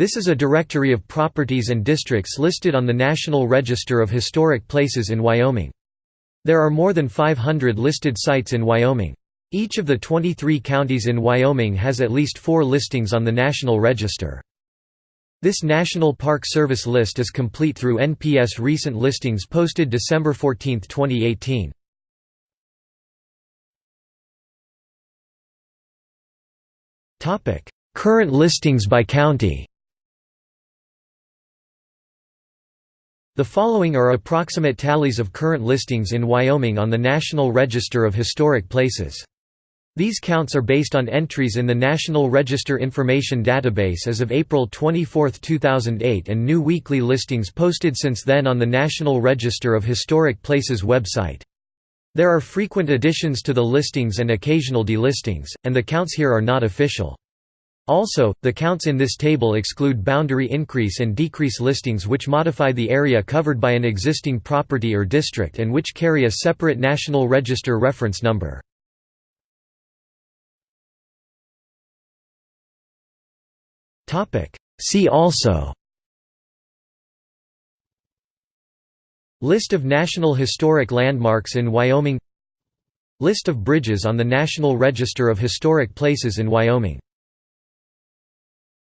This is a directory of properties and districts listed on the National Register of Historic Places in Wyoming. There are more than 500 listed sites in Wyoming. Each of the 23 counties in Wyoming has at least four listings on the National Register. This National Park Service list is complete through NPS recent listings posted December 14, 2018. Current listings by county The following are approximate tallies of current listings in Wyoming on the National Register of Historic Places. These counts are based on entries in the National Register Information Database as of April 24, 2008 and new weekly listings posted since then on the National Register of Historic Places website. There are frequent additions to the listings and occasional delistings, and the counts here are not official. Also, the counts in this table exclude boundary increase and decrease listings which modify the area covered by an existing property or district and which carry a separate National Register reference number. See also List of National Historic Landmarks in Wyoming List of bridges on the National Register of Historic Places in Wyoming